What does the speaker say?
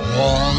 One.